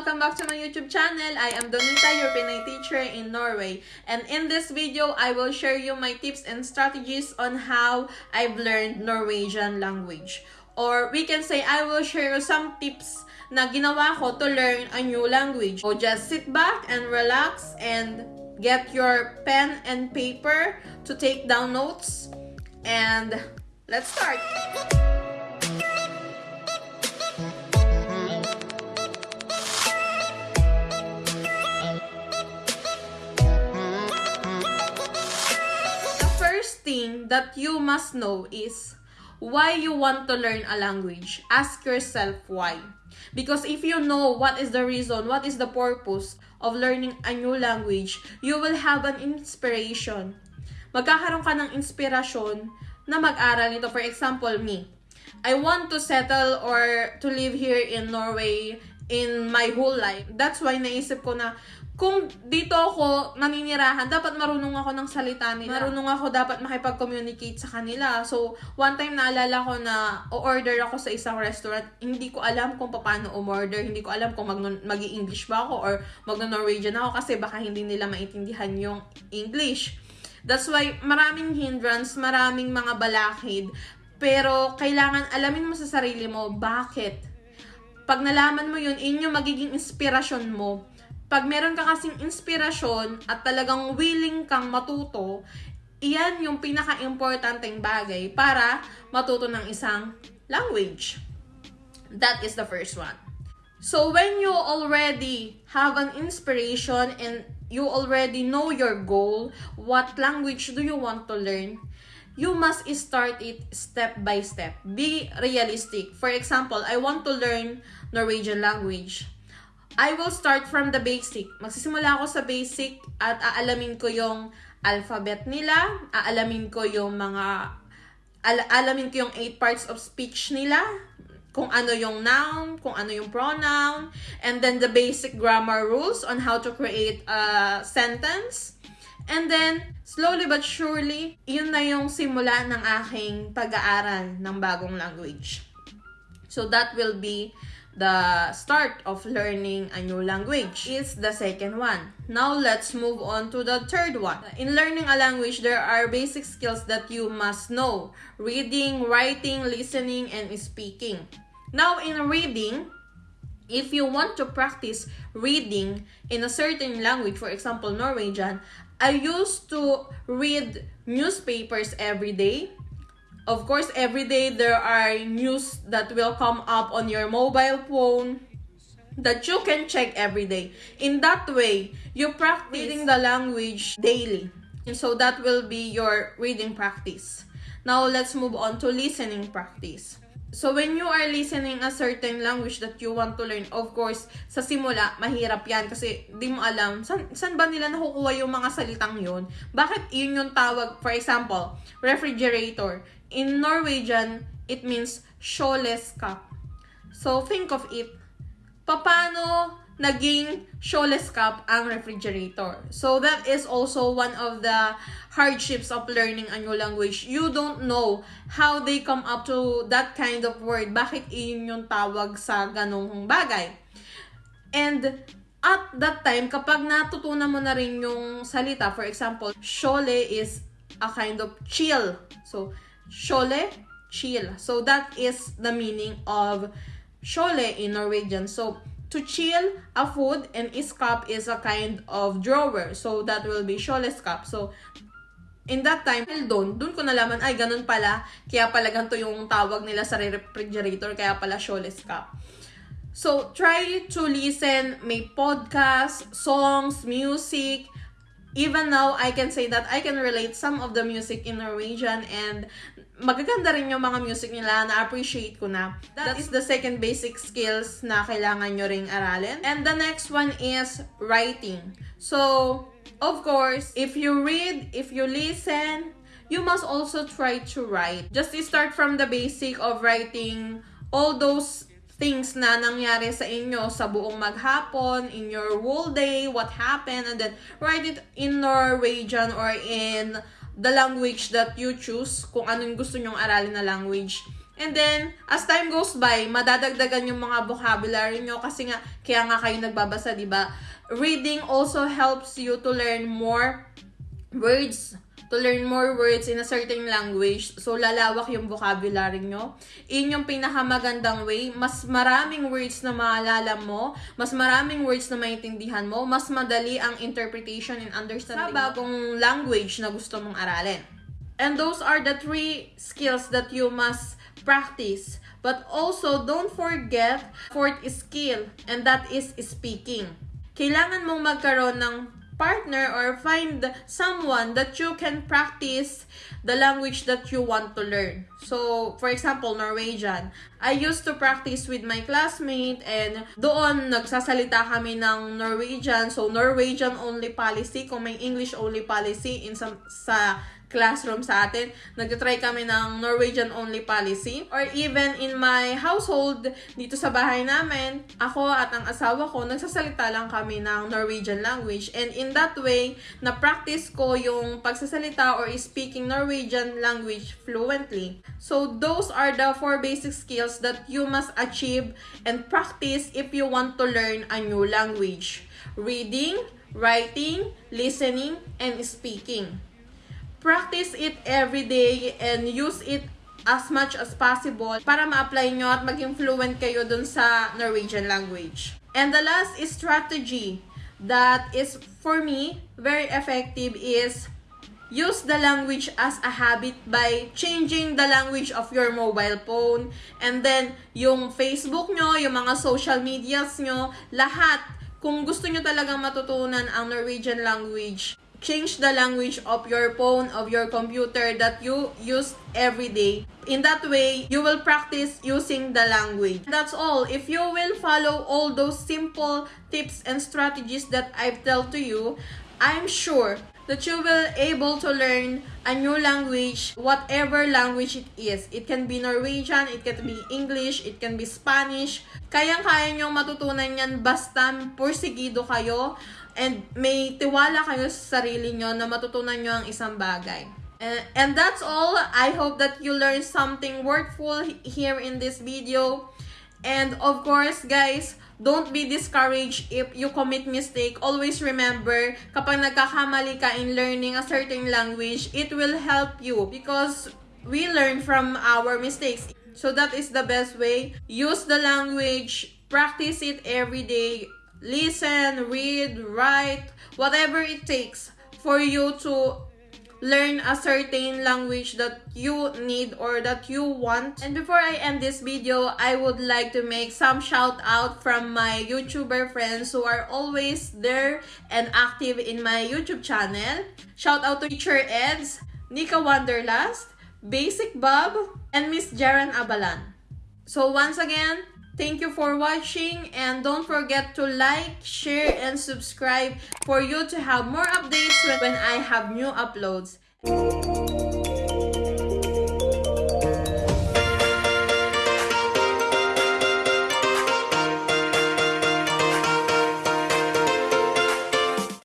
Welcome back to my YouTube channel. I am Donita, your Pinay teacher in Norway. And in this video, I will share you my tips and strategies on how I've learned Norwegian language. Or we can say, I will share you some tips na ginawa ko to learn a new language. So just sit back and relax and get your pen and paper to take down notes. And let's start! That you must know is why you want to learn a language. Ask yourself why. Because if you know what is the reason, what is the purpose of learning a new language, you will have an inspiration. Magkakaroon ka ng inspirasyon na mag-aral nito. For example, me. I want to settle or to live here in Norway in my whole life. That's why naisip ko na kung dito ako naninirahan, dapat marunong ako ng salita nila. Marunong ako dapat makipag-communicate sa kanila. So, one time naalala ko na o-order ako sa isang restaurant, hindi ko alam kung paano umorder, hindi ko alam kung mag mag english ba ako or mag-Norwegian ako kasi baka hindi nila maintindihan yung English. That's why maraming hindrance, maraming mga balakid, pero kailangan alamin mo sa sarili mo bakit. Pag nalaman mo yun, yung magiging inspirasyon mo pag meron ka kasing inspirasyon at talagang willing kang matuto, iyan yung pinaka-importanteng bagay para matuto ng isang language. That is the first one. So when you already have an inspiration and you already know your goal, what language do you want to learn? You must start it step by step. Be realistic. For example, I want to learn Norwegian language I will start from the basic. Magsisimula ako sa basic at aalamin ko yung alphabet nila, aalamin ko yung mga al- alamin ko yung eight parts of speech nila, kung ano yung noun, kung ano yung pronoun, and then the basic grammar rules on how to create a sentence. And then, slowly but surely, yun na yung simula ng aking pag-aaral ng bagong language. So that will be the start of learning a new language is the second one. Now let's move on to the third one. In learning a language, there are basic skills that you must know. Reading, writing, listening, and speaking. Now in reading, if you want to practice reading in a certain language, for example, Norwegian, I used to read newspapers every day Of course, every day there are news that will come up on your mobile phone that you can check every day. In that way, you practice reading the language daily. And so that will be your reading practice. Now, let's move on to listening practice. So, when you are listening a certain language that you want to learn, of course, sa simula, mahirap yan kasi di mo alam, san, san ba nila nakukuha yung mga salitang yun? Bakit yun yung tawag, for example, refrigerator in Norwegian, it means shawless cup. So, think of it. Paano naging shawless cup ang refrigerator? So, that is also one of the hardships of learning a new language. You don't know how they come up to that kind of word. Bakit iyon yung tawag sa ganong bagay? And at that time, kapag natutunan mo na rin yung salita, for example, shole is a kind of chill. So, Shole, chill. So that is the meaning of shole in Norwegian. So to chill a food and iskap is a kind of drawer. So that will be sholeskap. So in that time, doon, doon ko nalaman, ay, ganun pala. Kaya pala ganito yung tawag nila sa refrigerator, kaya pala sholeskap. So, try to listen, may podcast, songs, music, even now, I can say that I can relate some of the music in Norwegian and magaganda rin yung mga music nila na appreciate ko na. That is the second basic skills na kailangan nyo ring aralin. And the next one is writing. So, of course, if you read, if you listen, you must also try to write. Just start from the basic of writing all those things na nangyari sa inyo sa buong maghapon, in your whole day, what happened, and then write it in Norwegian or in the language that you choose, kung anong gusto nyong aralin na language. And then, as time goes by, madadagdagan yung mga vocabulary nyo kasi nga, kaya nga kayo nagbabasa, di ba? Reading also helps you to learn more words to learn more words in a certain language. So, lalawak yung vocabulary nyo. In yung pinakamagandang way, mas maraming words na maalala mo, mas maraming words na maintindihan mo, mas madali ang interpretation and understanding sa bagong language na gusto mong aralin. And those are the three skills that you must practice. But also, don't forget fourth skill, and that is speaking. Kailangan mong magkaroon ng partner or find someone that you can practice the language that you want to learn. So, for example, Norwegian. I used to practice with my classmate and doon nagsasalita kami ng Norwegian. So, Norwegian only policy. Kung may English only policy in some, sa classroom sa atin. Nagtitry kami ng Norwegian only policy. Or even in my household, dito sa bahay namin, ako at ang asawa ko, nagsasalita lang kami ng Norwegian language. And in that way, na-practice ko yung pagsasalita or speaking Norwegian language fluently. So those are the four basic skills that you must achieve and practice if you want to learn a new language. Reading, writing, listening, and speaking practice it every day and use it as much as possible para ma-apply nyo at maging fluent kayo dun sa Norwegian language. And the last strategy that is, for me, very effective is use the language as a habit by changing the language of your mobile phone. And then, yung Facebook nyo, yung mga social medias nyo, lahat, kung gusto nyo talagang matutunan ang Norwegian language, change the language of your phone, of your computer that you use every day. In that way, you will practice using the language. That's all. If you will follow all those simple tips and strategies that I've told to you, I'm sure that you will able to learn a new language, whatever language it is. It can be Norwegian, it can be English, it can be Spanish. Kayang-kaya nyo matutunan yan basta pursigido kayo and may tiwala kayo sa sarili nyo na matutunan nyo ang isang bagay. And, and that's all. I hope that you learned something worthful here in this video. And of course, guys, don't be discouraged if you commit mistake. Always remember, kapag nagkakamali ka in learning a certain language, it will help you because we learn from our mistakes. So that is the best way. Use the language, practice it every day, listen, read, write, whatever it takes for you to learn a certain language that you need or that you want. And before I end this video, I would like to make some shout out from my YouTuber friends who are always there and active in my YouTube channel. Shout out to Teacher Eds, Nika Wanderlust, Basic Bob, and Miss Jaren Abalan. So once again, Thank you for watching and don't forget to like, share, and subscribe for you to have more updates when I have new uploads.